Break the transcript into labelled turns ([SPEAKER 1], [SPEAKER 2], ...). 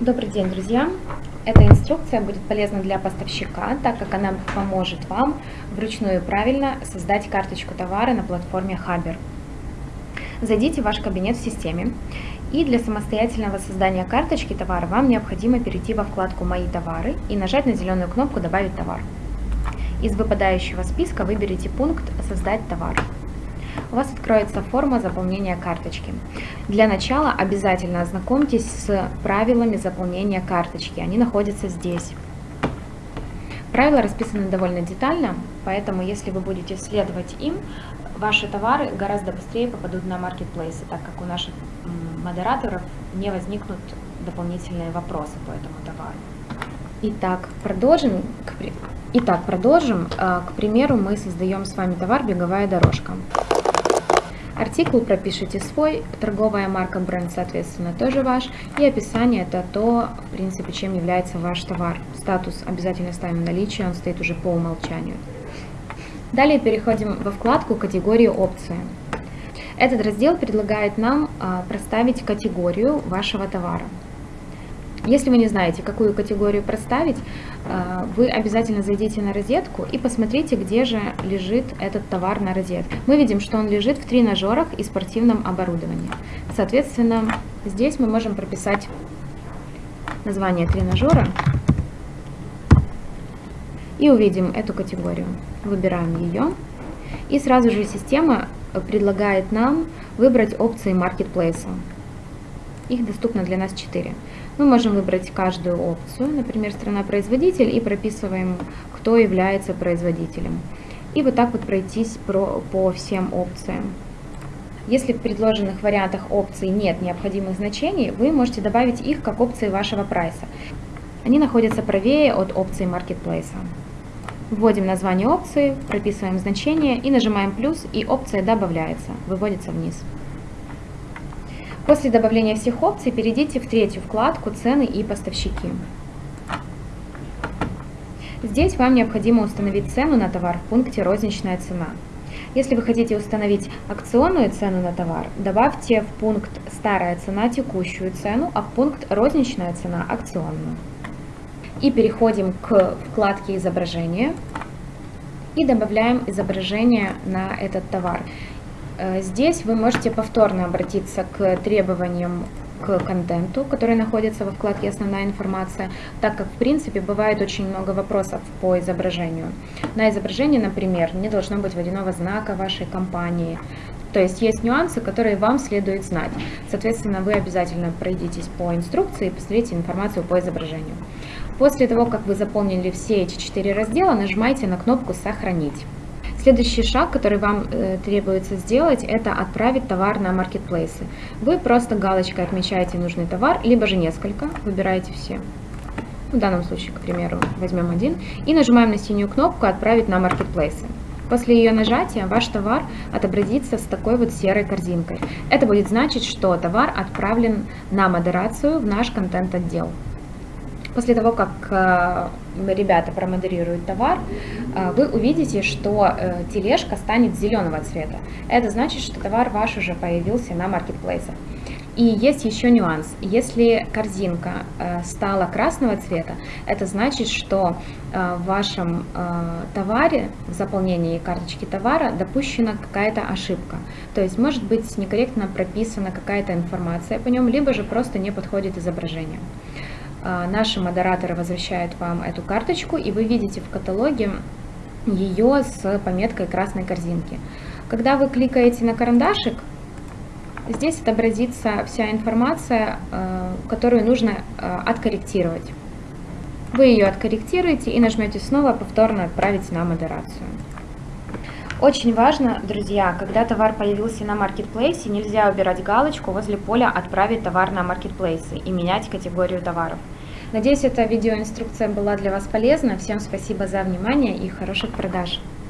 [SPEAKER 1] Добрый день, друзья! Эта инструкция будет полезна для поставщика, так как она поможет вам вручную и правильно создать карточку товара на платформе Хабер. Зайдите в ваш кабинет в системе, и для самостоятельного создания карточки товара вам необходимо перейти во вкладку «Мои товары» и нажать на зеленую кнопку «Добавить товар». Из выпадающего списка выберите пункт «Создать товар» у вас откроется форма заполнения карточки. Для начала обязательно ознакомьтесь с правилами заполнения карточки, они находятся здесь. Правила расписаны довольно детально, поэтому если вы будете следовать им, ваши товары гораздо быстрее попадут на маркетплейсы, так как у наших модераторов не возникнут дополнительные вопросы по этому товару. Итак, продолжим. Итак, продолжим. А, к примеру, мы создаем с вами товар «Беговая дорожка». Артикул пропишите свой, торговая марка, бренд, соответственно, тоже ваш. И описание это то, в принципе, чем является ваш товар. Статус обязательно ставим наличие, он стоит уже по умолчанию. Далее переходим во вкладку «Категории опции». Этот раздел предлагает нам а, проставить категорию вашего товара. Если вы не знаете, какую категорию проставить, э, вы обязательно зайдите на розетку и посмотрите, где же лежит этот товар на розетке. Мы видим, что он лежит в тренажерах и спортивном оборудовании. Соответственно, здесь мы можем прописать название тренажера и увидим эту категорию. Выбираем ее. И сразу же система предлагает нам выбрать опции маркетплейса. Их доступно для нас 4. Мы можем выбрать каждую опцию, например, страна-производитель, и прописываем, кто является производителем. И вот так вот пройтись про, по всем опциям. Если в предложенных вариантах опций нет необходимых значений, вы можете добавить их как опции вашего прайса. Они находятся правее от опции маркетплейса. Вводим название опции, прописываем значение и нажимаем плюс, и опция добавляется, выводится вниз. После добавления всех опций перейдите в третью вкладку «Цены и поставщики». Здесь вам необходимо установить цену на товар в пункте «Розничная цена». Если вы хотите установить акционную цену на товар, добавьте в пункт «Старая цена» текущую цену, а в пункт «Розничная цена» акционную. И переходим к вкладке «Изображение» и добавляем изображение на этот товар. Э, здесь вы можете повторно обратиться к требованиям к контенту, который находится во вкладке «Основная информация», так как, в принципе, бывает очень много вопросов по изображению. На изображении, например, не должно быть водяного знака вашей компании, то есть есть нюансы, которые вам следует знать. Соответственно, вы обязательно пройдитесь по инструкции и посмотрите информацию по изображению. После того, как вы заполнили все эти четыре раздела, нажимайте на кнопку «Сохранить». Следующий шаг, который вам э, требуется сделать, это отправить товар на маркетплейсы. Вы просто галочкой отмечаете нужный товар, либо же несколько, выбираете все. В данном случае, к примеру, возьмем один. И нажимаем на синюю кнопку «Отправить на маркетплейсы». После ее нажатия ваш товар отобразится с такой вот серой корзинкой. Это будет значить, что товар отправлен на модерацию в наш контент-отдел. После того, как э, ребята промодерируют товар, э, вы увидите, что э, тележка станет зеленого цвета. Это значит, что товар ваш уже появился на маркетплейсах. И есть еще нюанс. Если корзинка стала красного цвета, это значит, что в вашем товаре, в заполнении карточки товара допущена какая-то ошибка. То есть может быть некорректно прописана какая-то информация по нем, либо же просто не подходит изображение. А, наши модераторы возвращают вам эту карточку, и вы видите в каталоге ее с пометкой красной корзинки. Когда вы кликаете на карандашик, здесь отобразится вся информация, а, которую нужно а, откорректировать. Вы ее откорректируете и нажмете снова повторно «Отправить на модерацию». Очень важно, друзья, когда товар появился на маркетплейсе, нельзя убирать галочку возле поля «Отправить товар на маркетплейсы» и менять категорию товаров. Надеюсь, эта видеоинструкция была для вас полезна. Всем спасибо за внимание и хороших продаж!